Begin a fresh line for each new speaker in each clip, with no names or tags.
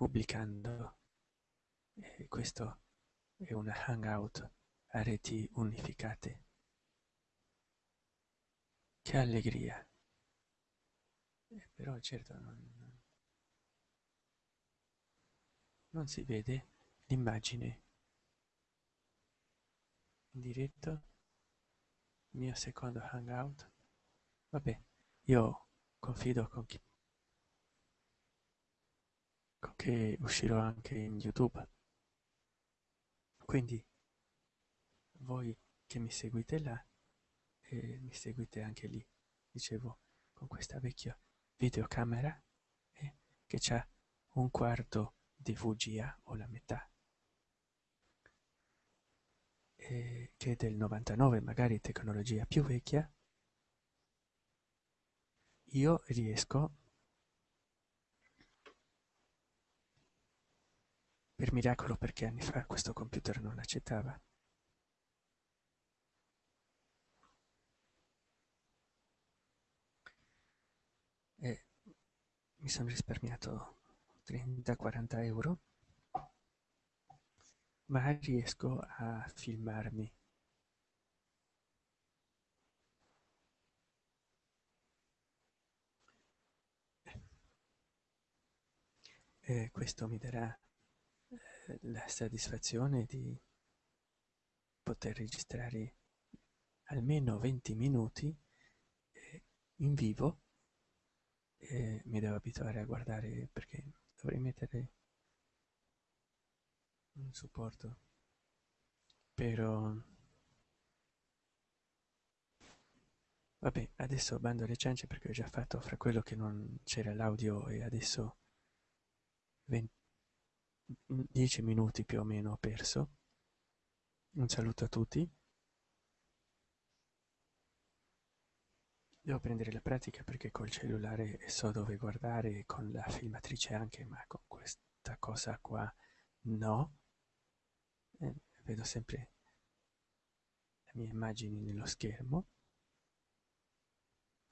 pubblicando. E questo è una hangout a reti unificate. Che allegria. Eh, però certo non, non si vede l'immagine. In diretto mio secondo hangout. Vabbè io confido con chi che uscirò anche in youtube. Quindi voi che mi seguite là e mi seguite anche lì dicevo con questa vecchia videocamera eh, che c'ha un quarto di VGA o la metà eh, che è del 99 magari tecnologia più vecchia io riesco per miracolo perché anni fa questo computer non accettava. E mi sono risparmiato 30-40 euro ma riesco a filmarmi. E questo mi darà la soddisfazione di poter registrare almeno 20 minuti eh, in vivo e mi devo abituare a guardare perché dovrei mettere un supporto. Però vabbè adesso bando alle ciance perché ho già fatto fra quello che non c'era l'audio e adesso 20, 10 minuti più o meno ho perso. Un saluto a tutti. Devo prendere la pratica perché col cellulare so dove guardare con la filmatrice anche ma con questa cosa qua no. Eh, vedo sempre le mie immagini nello schermo.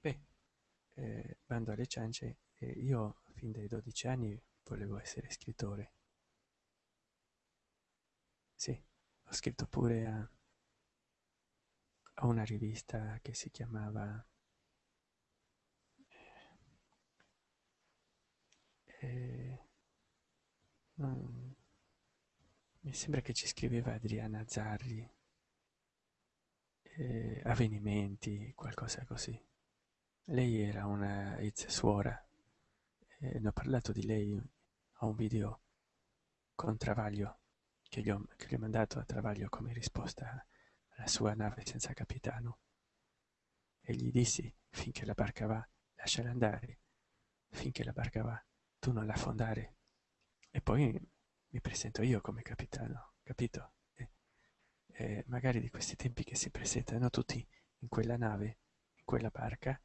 Beh eh, bando alle ciance eh, io fin dai 12 anni volevo essere scrittore sì ho scritto pure a, a una rivista che si chiamava eh, non, mi sembra che ci scriveva Adriana Zarri eh, avvenimenti qualcosa così. Lei era una ex suora eh, ne ho parlato di lei a un video con Travaglio che gli, ho, che gli ho mandato a Travaglio come risposta alla sua nave senza capitano. E gli dissi finché la barca va lasciala andare. Finché la barca va tu non la fondare e poi mi presento io come capitano capito? E, e magari di questi tempi che si presentano tutti in quella nave in quella barca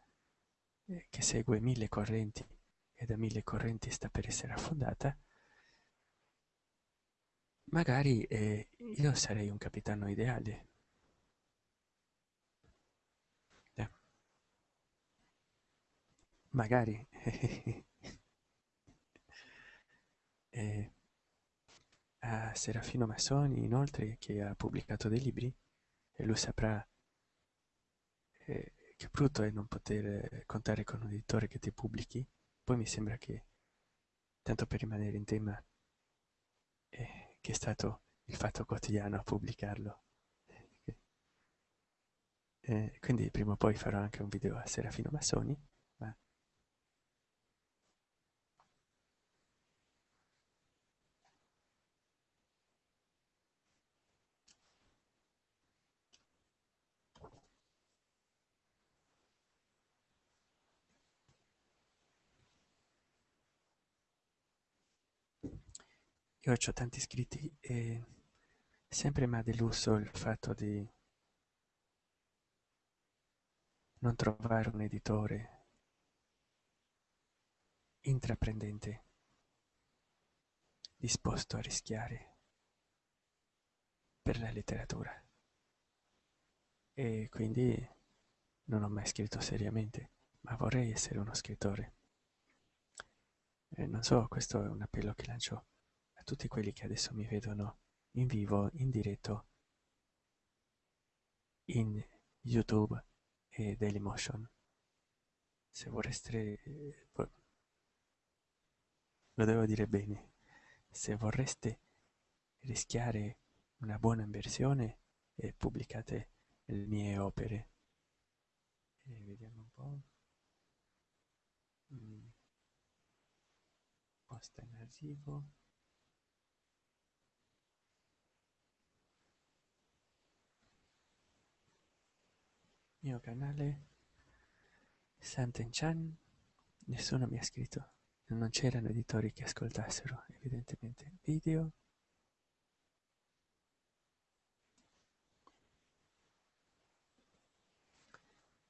eh, che segue mille correnti e da mille correnti sta per essere affondata magari eh, io sarei un capitano ideale. Eh. magari. E a Serafino Massoni inoltre che ha pubblicato dei libri e lui saprà eh, che brutto è non poter contare con un editore che ti pubblichi. Poi mi sembra che tanto per rimanere in tema eh, che è stato il fatto quotidiano a pubblicarlo. Eh, quindi prima o poi farò anche un video a Serafino Massoni io ho tanti iscritti e sempre mi ha deluso il fatto di non trovare un editore intraprendente disposto a rischiare per la letteratura. E quindi non ho mai scritto seriamente ma vorrei essere uno scrittore. Eh, non so, questo è un appello che lancio tutti quelli che adesso mi vedono in vivo, in diretto, in YouTube e Dailymotion. Se vorreste, eh, lo devo dire bene, se vorreste rischiare una buona inversione, eh, pubblicate le mie opere. E vediamo un po'. Mm. Posta in arrivo. Mio canale Santen Chan. Nessuno mi ha scritto. Non c'erano editori che ascoltassero, evidentemente. Video.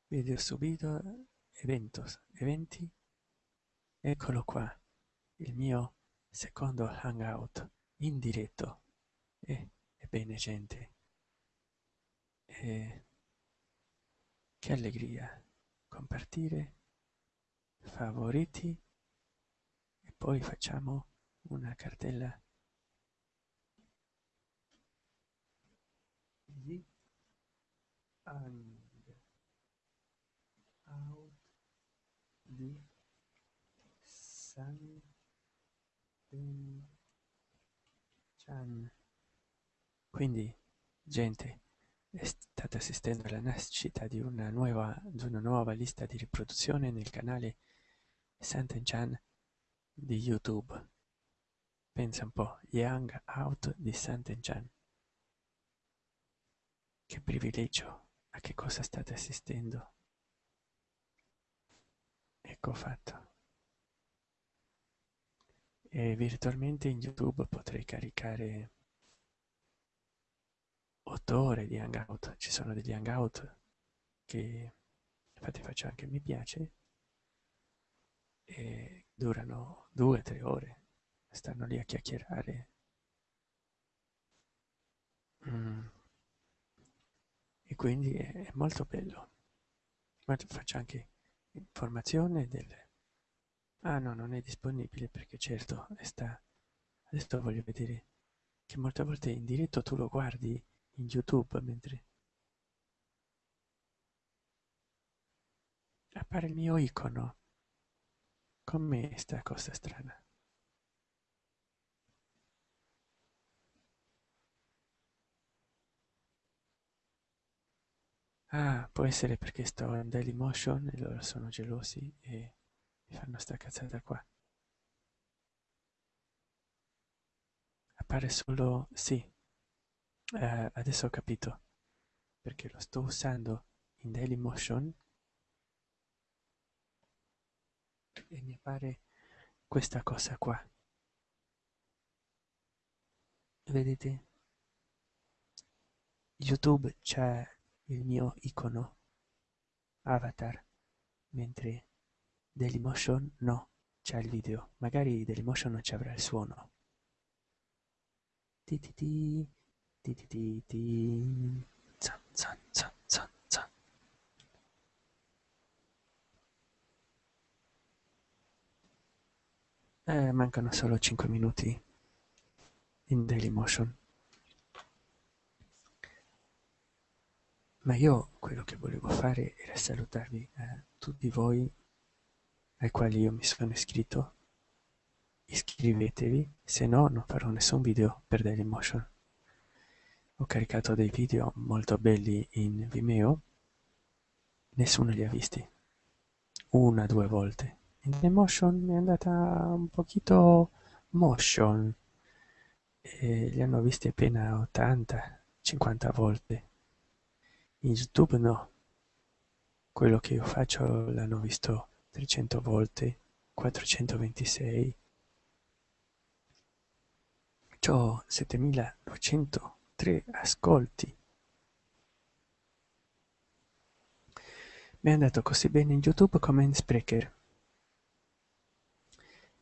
Video subito. Eventos. Eventi. Eccolo qua. Il mio secondo hangout in diretto. E, ebbene gente. E, che allegria compartire favoriti e poi facciamo una cartella. Di hangout di San Chan. Quindi gente state assistendo alla nascita di una nuova, di una nuova lista di riproduzione nel canale Santen-chan di YouTube. Pensa un po', Young Out di Santen-chan. Che privilegio, a che cosa state assistendo? Ecco fatto. E virtualmente in YouTube potrei caricare 8 ore di hangout. Ci sono degli hangout che infatti faccio anche mi piace e durano 2-3 ore. Stanno lì a chiacchierare. Mm. e quindi è molto bello. Ma faccio anche informazione del ah no non è disponibile perché certo sta adesso voglio vedere che molte volte in diretto tu lo guardi in YouTube mentre appare il mio icono. Com'è sta cosa strana? Ah, può essere perché sto in Dailymotion e loro sono gelosi e mi fanno sta cazzata qua. Appare solo... sì, eh, adesso ho capito. Perché lo sto usando in Dailymotion e mi appare questa cosa qua. Vedete? Youtube c'è il mio icono avatar mentre Dailymotion no c'è il video. Magari Dailymotion non ci avrà il suono. Ti ti ti Ti ti ti ti. Zan zan zan zan zan. Eh, mancano solo 5 minuti in Dailymotion. Ma io quello che volevo fare era salutarvi a tutti voi ai quali io mi sono iscritto. Iscrivetevi, se no non farò nessun video per Dailymotion ho caricato dei video molto belli in Vimeo. Nessuno li ha visti. Una due volte. In Emotion mi è andata un pochino motion. E li hanno visti appena 80 50 volte. In youtube no. Quello che io faccio l'hanno visto 300 volte 426 ho 7900 tre ascolti. Mi è andato così bene in YouTube come in Sprecher.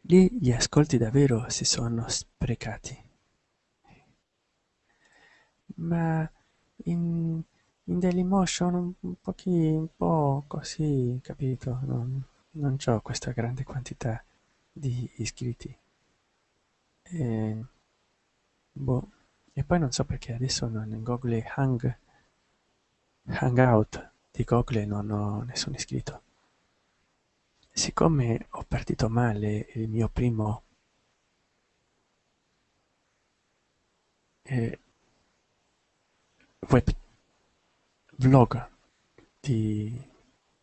Lì gli ascolti davvero si sono sprecati. Ma in, in Dailymotion un, un, pochi, un po' così, capito? Non, non ho questa grande quantità di iscritti. E, boh. E poi non so perché adesso non, Google Hang, Hangout di Google non ho nessun iscritto. Siccome ho partito male il mio primo eh, web vlog di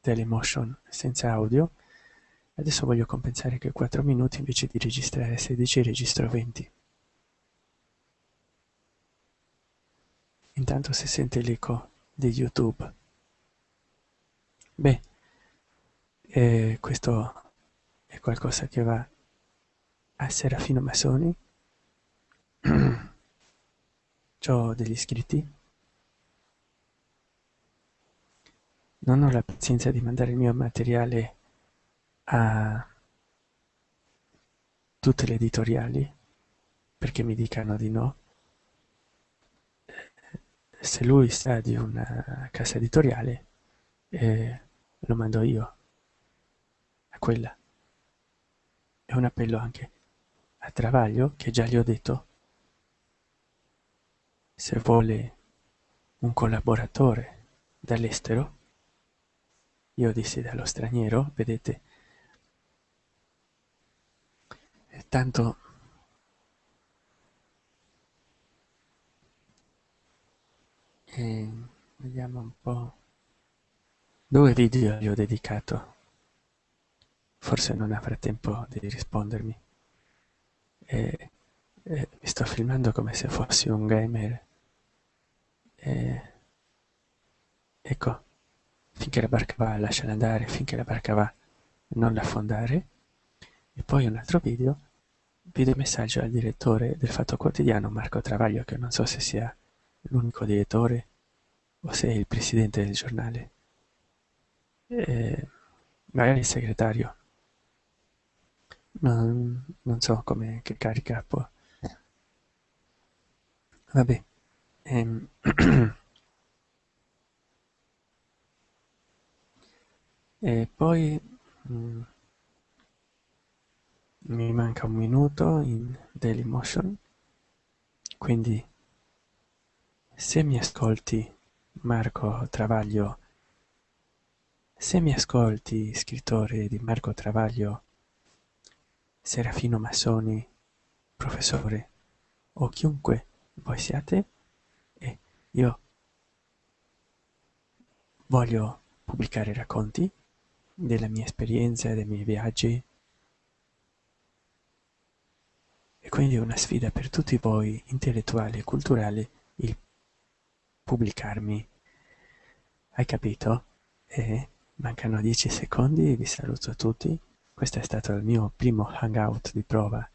Dailymotion senza audio, adesso voglio compensare che 4 minuti invece di registrare 16 registro 20. Intanto si sente l'eco di YouTube. Beh, eh, questo è qualcosa che va a Serafino Massoni. ho degli iscritti. Non ho la pazienza di mandare il mio materiale a tutte le editoriali perché mi dicano di no. Se lui sa di una casa editoriale, eh, lo mando io a quella. È un appello anche a Travaglio, che già gli ho detto, se vuole un collaboratore dall'estero, io dissi dallo straniero, vedete, tanto eh, vediamo un po' due video gli ho dedicato. Forse non avrà tempo di rispondermi. E, e mi sto filmando come se fossi un gamer. E, ecco finché la barca va lasciala andare finché la barca va non l'affondare. E poi un altro video video messaggio al direttore del Fatto Quotidiano Marco Travaglio che non so se sia l'unico direttore? O se è il presidente del giornale? E magari il segretario. Non, non so come che carica può. Vabbè ehm. e poi mh, mm, mi manca un minuto in Dailymotion quindi se mi ascolti Marco Travaglio. Se mi ascolti scrittore di Marco Travaglio. Serafino Massoni, professore. O chiunque voi siate. E io voglio pubblicare racconti della mia esperienza, dei miei viaggi. E quindi è una sfida per tutti voi intellettuali e culturali pubblicarmi. Hai capito? E mancano 10 secondi, vi saluto tutti questo è stato il mio primo hangout di prova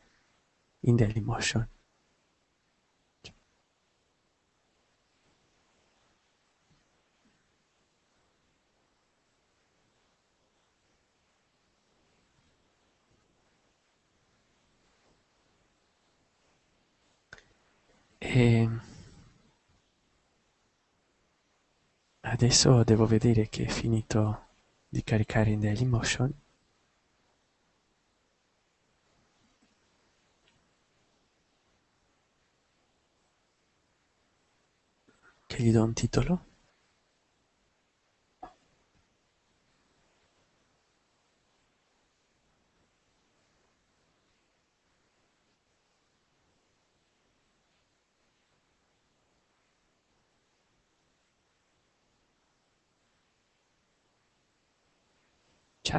in Dailymotion. E adesso devo vedere che è finito di caricare in Dailymotion che gli do un titolo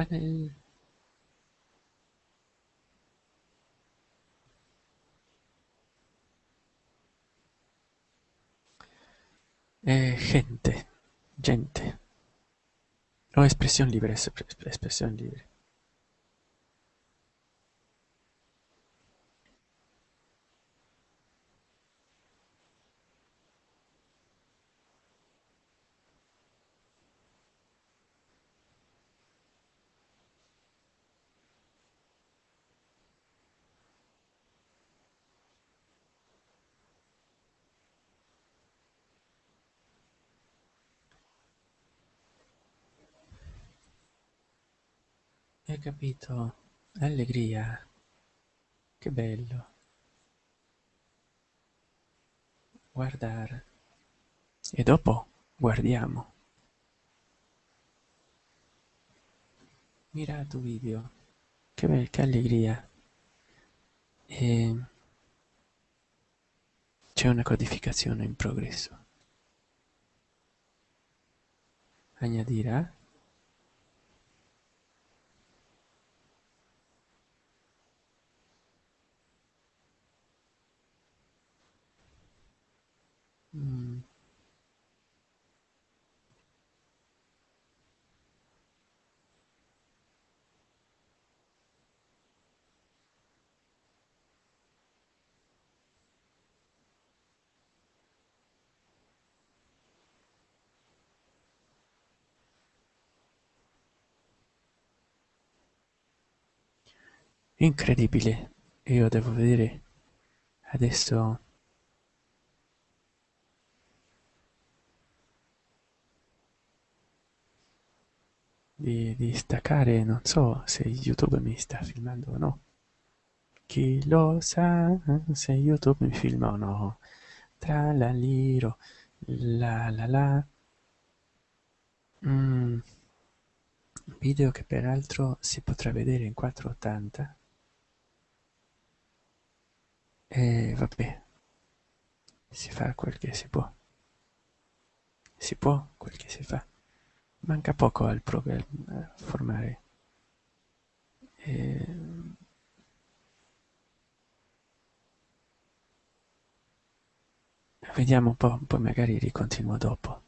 channel Eh, gente, gente. O expresión libre, expresión libre. Hai capito? Allegria. che bello. Guardare e dopo guardiamo. Mirato video. Che, be- che allegria. E c'è una codificazione in progresso. Añadirá Incredibile, io devo vedere adesso di, di staccare, non so se YouTube mi sta filmando o no. Chi lo sa se YouTube mi filma o no? Tra la liro, la la la. Mm. Video che peraltro si potrà vedere in 480. E vabbè, si fa quel che si può. Si può quel che si fa. Manca poco al programma a formare. E... Vediamo un po', poi magari ricontinuo dopo.